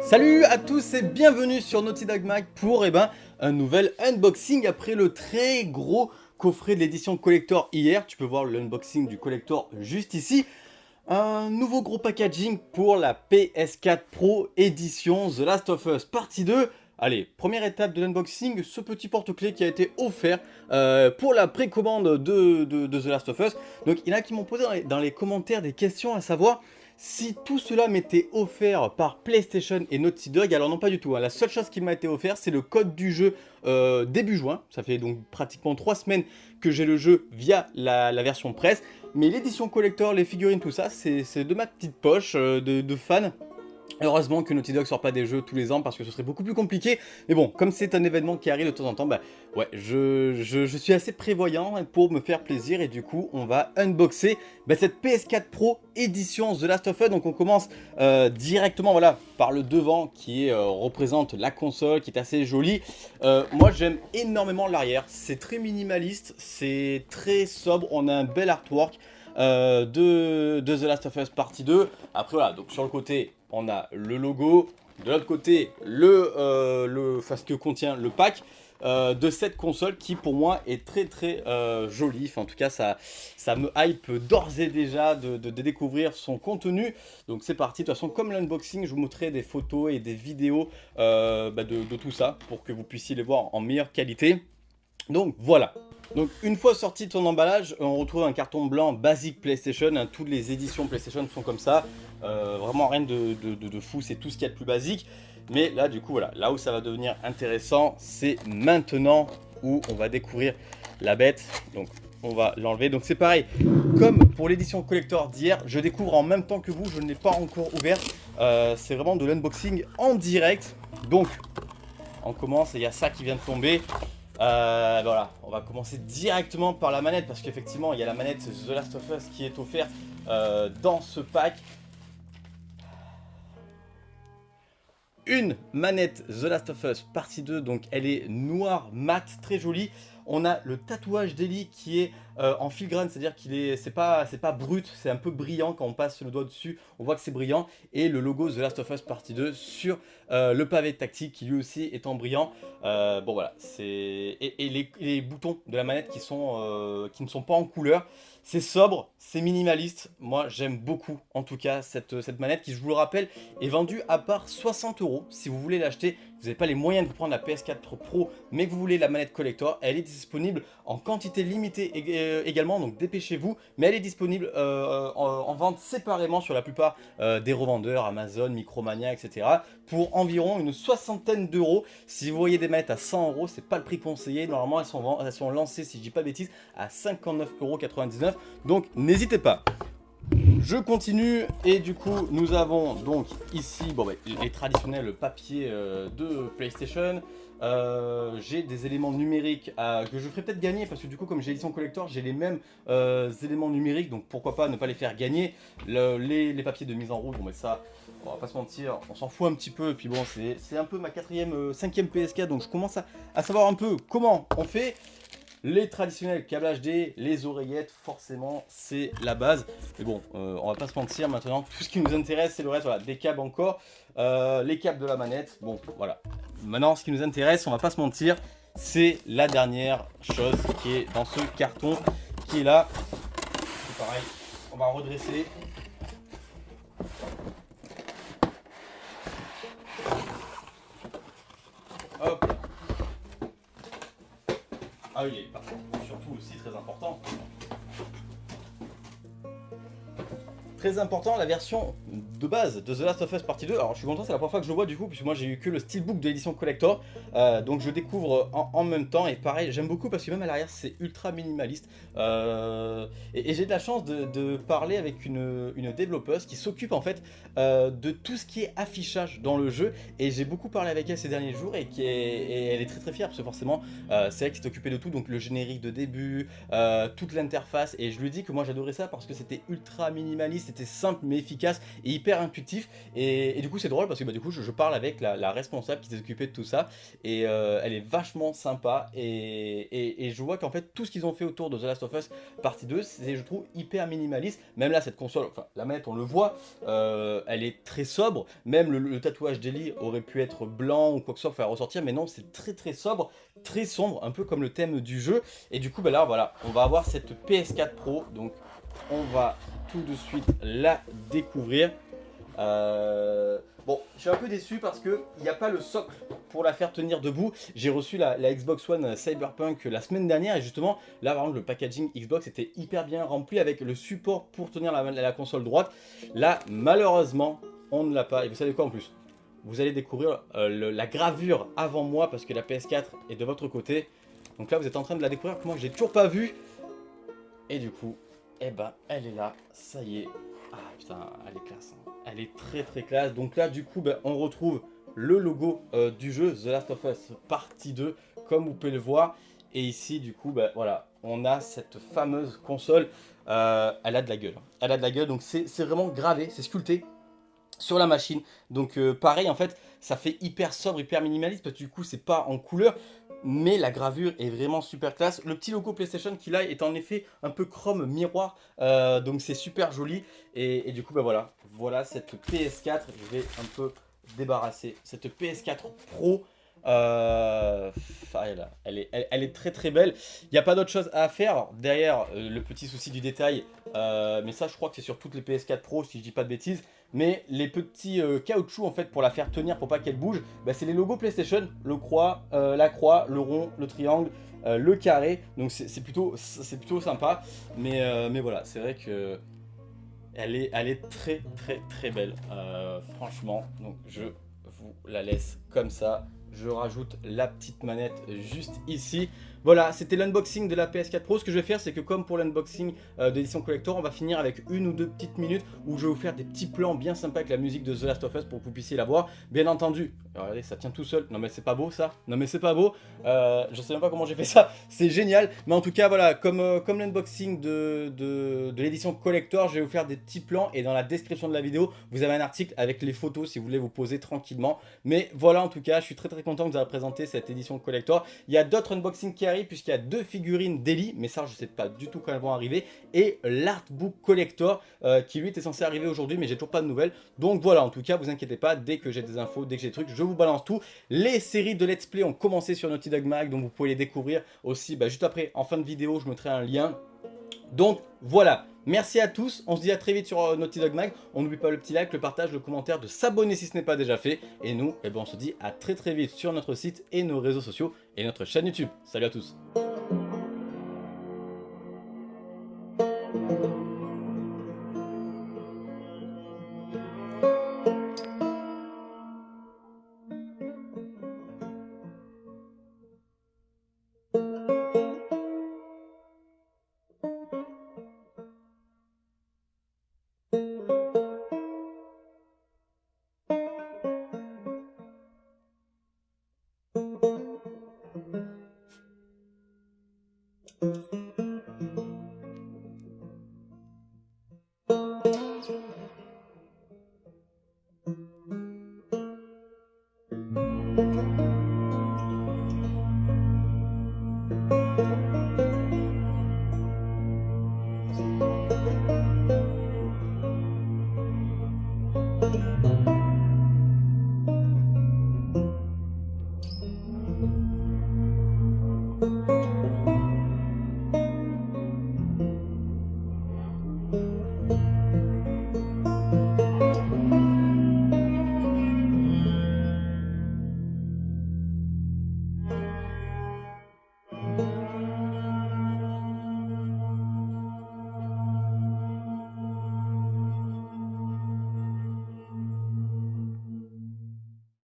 Salut à tous et bienvenue sur Naughty Dog Mag pour eh ben, un nouvel unboxing après le très gros coffret de l'édition collector hier. Tu peux voir l'unboxing du collector juste ici. Un nouveau gros packaging pour la PS4 Pro édition The Last of Us partie 2. Allez, première étape de l'unboxing, ce petit porte-clés qui a été offert euh, pour la précommande de, de, The Last of Us. Donc il y en a qui m'ont posé dans les, commentaires des questions à savoir si tout cela m'était offert par PlayStation et Naughty Dog, alors non pas du tout, hein. la seule chose qui m'a été offert c'est le code du jeu euh, début juin, ça fait donc pratiquement 3 semaines que j'ai le jeu via la, version presse, mais l'édition collector, les figurines, tout ça, c'est de ma petite poche euh, de fan Heureusement que Naughty Dog sort pas des jeux tous les ans parce que ce serait beaucoup plus compliqué. Mais bon, comme c'est un événement qui arrive de temps en temps, bah ouais, je, je, suis assez prévoyant pour me faire plaisir. Et du coup, on va unboxer bah, cette PS4 Pro édition The Last of Us. Donc on commence euh, directement voilà, par le devant qui euh, représente la console, qui est assez jolie. Euh, moi j'aime énormément l'arrière, c'est très minimaliste, c'est très sobre, on a un bel artwork. de, de, The Last of Us partie 2. Après voilà, donc sur le côté, on a le logo, de l'autre côté, le, euh, ce que contient le pack euh, de cette console qui pour moi est très très euh, jolie. en tout cas, ça, ça me hype d'ores et déjà de, découvrir son contenu. Donc c'est parti. De toute façon, comme l'unboxing, je vous montrerai des photos et des vidéos bah, de, de tout ça pour que vous puissiez les voir en meilleure qualité. Donc voilà. Donc une fois sorti de son emballage, on retrouve un carton blanc basique PlayStation. Hein. toutes les éditions PlayStation sont comme ça. Euh, vraiment rien de, fou, c'est tout ce qu'il y a de plus basique. Mais là du coup voilà, là où ça va devenir intéressant, c'est maintenant où on va découvrir la bête. Donc on va l'enlever. Donc c'est pareil, comme pour l'édition collector d'hier, je découvre en même temps que vous, je ne l'ai pas encore ouvert. Euh, c'est vraiment de l'unboxing en direct. Donc on commence et il y a ça qui vient de tomber. Euh, voilà, on va commencer directement par la manette parce qu'effectivement il y a la manette The Last of Us qui est offerte euh, dans ce pack. Une manette The Last of Us partie 2, donc elle est noire, mat, très jolie. On a le tatouage d'Ellie qui est euh, en filigrane, c'est-à-dire qu'il est, c'est pas, c'est pas brut, c'est un peu brillant quand on passe le doigt dessus, on voit que c'est brillant. Et le logo The Last of Us Partie 2 sur euh, le pavé tactique qui lui aussi est en brillant. Euh, bon voilà, c'est et, les, boutons de la manette qui sont, qui ne sont pas en couleur. C'est sobre, c'est minimaliste. Moi, j'aime beaucoup, en tout cas, cette, manette qui, je vous le rappelle, est vendue à part 60 euros. Si vous voulez l'acheter, vous n'avez pas les moyens de prendre la PS4 Pro, mais que vous voulez la manette collector, elle est disponible en quantité limitée euh, également, donc dépêchez-vous. Mais elle est disponible euh, en, vente séparément sur la plupart euh, des revendeurs, Amazon, Micromania, etc. Pour environ une soixantaine d'euros. Si vous voyez des manettes à 100 euros, c'est pas le prix conseillé. Normalement, elles sont, elles sont lancées, si je dis pas de bêtises, à 59,99€. Donc n'hésitez pas. Je continue et du coup nous avons donc ici bah, les traditionnels papiers euh, de PlayStation. Euh, j'ai des éléments numériques que je ferai peut-être gagner parce que du coup comme j'ai l'édition collector j'ai les mêmes euh, éléments numériques donc pourquoi pas ne pas les faire gagner les, papiers de mise en route bon mais ça on va pas se mentir on s'en fout un petit peu et puis bon c'est un peu ma quatrième cinquième PS4 donc je commence à savoir un peu comment on fait les traditionnels câbles HD, les oreillettes, forcément, c'est la base. Mais bon, euh, on va pas se mentir, maintenant, tout ce qui nous intéresse, c'est le reste. Voilà, des câbles encore, euh, les câbles de la manette. Bon, voilà. Maintenant, ce qui nous intéresse, on va pas se mentir, c'est la dernière chose qui est dans ce carton, qui est là. C'est pareil, on va redresser. Ah oui, surtout aussi très important. Très important, la version de base de The Last of Us Partie 2. Alors je suis content, c'est la première fois que je le vois du coup, puisque moi j'ai eu que le steelbook de l'édition collector. Euh, donc je découvre en, même temps, et pareil, j'aime beaucoup parce que même à l'arrière c'est ultra minimaliste. Euh, et, j'ai de la chance de, parler avec une, une développeuse qui s'occupe en fait euh, de tout ce qui est affichage dans le jeu. Et j'ai beaucoup parlé avec elle ces derniers jours et, qui elle est très très fière parce que forcément c'est elle qui s'est occupée de tout. Donc le générique de début, toute l'interface. Et je lui dis que moi j'adorais ça parce que c'était ultra minimaliste, c'était simple mais efficace et hyper intuitif. Et, du coup c'est drôle parce que bah, du coup je, parle avec la, responsable qui s'est occupée de tout ça. Et elle est vachement sympa. Et, et je vois qu'en fait tout ce qu'ils ont fait autour de The Last of Us partie 2 c'est je trouve hyper minimaliste. Même là cette console, enfin la manette on le voit elle est très sobre. Même le, tatouage d'Ellie aurait pu être blanc ou quoi que ce soit faire ressortir. Mais non c'est très très sobre très sombre un peu comme le thème du jeu. Et du coup bah là voilà on va avoir cette PS4 Pro. Donc on va tout de suite la découvrir. Euh, bon, je suis un peu déçu parce qu'il n'y a pas le socle pour la faire tenir debout. J'ai reçu la, Xbox One Cyberpunk la semaine dernière et justement, là par exemple, le packaging Xbox était hyper bien rempli avec le support pour tenir la, console droite. Là, malheureusement, on ne l'a pas. Et vous savez quoi en plus? Vous allez découvrir euh, la gravure avant moi parce que la PS4 est de votre côté. Donc là, vous êtes en train de la découvrir que moi, j'ai toujours pas vu. Et du coup, eh ben, elle est là, ça y est. Ah putain, elle est classe. Hein. Elle est très très classe. Donc là, du coup, ben, on retrouve le logo euh, du jeu The Last of Us partie 2, comme vous pouvez le voir. Et ici, du coup, ben, voilà, on a cette fameuse console. Euh, elle a de la gueule. Hein. Elle a de la gueule, donc c'est vraiment gravé, c'est sculpté sur la machine. Donc euh, pareil, en fait, ça fait hyper sobre, hyper minimaliste, parce que du coup, c'est pas en couleur mais la gravure est vraiment super classe. Le petit logo PlayStation qu'il a est en effet un peu chrome miroir, euh, donc c'est super joli. Et, du coup, bah voilà, voilà cette PS4, je vais un peu débarrasser cette PS4 Pro. Euh, elle, est, elle, est, très très belle. Il n'y a pas d'autre chose à faire. derrière, euh, le petit souci du détail, mais ça je crois que c'est sur toutes les PS4 Pro si je dis pas de bêtises. Mais les petits euh, caoutchoucs en fait pour la faire tenir pour pas qu'elle bouge, bah, c'est les logos PlayStation, le croix, euh, la croix, le rond, le triangle, euh, le carré, donc c'est plutôt, plutôt sympa, mais, mais voilà, c'est vrai que elle est, elle est très très très belle, franchement, donc je vous la laisse comme ça, je rajoute la petite manette juste ici, voilà, c'était l'unboxing de la PS4 Pro. Ce que je vais faire, c'est que comme pour l'unboxing euh, d'édition collector, on va finir avec une ou deux petites minutes où je vais vous faire des petits plans bien sympas avec la musique de The Last of Us pour que vous puissiez la voir. Bien entendu, regardez, ça tient tout seul. Non mais c'est pas beau ça Non mais c'est pas beau. Euh, je sais même pas comment j'ai fait ça. C'est génial. Mais en tout cas, voilà, comme, euh, l'unboxing de, de, de l'édition collector, je vais vous faire des petits plans et dans la description de la vidéo, vous avez un article avec les photos si vous voulez vous poser tranquillement. Mais voilà, en tout cas, je suis très très content que vous ayez présenté cette édition collector. Il y a d'autres unboxings qui arrivent puisqu'il y a deux figurines d'Eli, mais ça je sais pas du tout quand elles vont arriver, et l'artbook collector euh, qui lui était censé arriver aujourd'hui mais j'ai toujours pas de nouvelles. Donc voilà, en tout cas vous inquiétez pas, dès que j'ai des infos, dès que j'ai des trucs, je vous balance tout. Les séries de let's play ont commencé sur Naughty Dog Mag, donc vous pouvez les découvrir aussi bah, juste après, en fin de vidéo je mettrai un lien. Donc voilà, Merci à tous, on se dit à très vite sur euh, Naughty Dog Mag. On n'oublie pas le petit like, le partage, le commentaire, de s'abonner si ce n'est pas déjà fait. Et nous, eh ben, on se dit à très très vite sur notre site et nos réseaux sociaux et notre chaîne YouTube. Salut à tous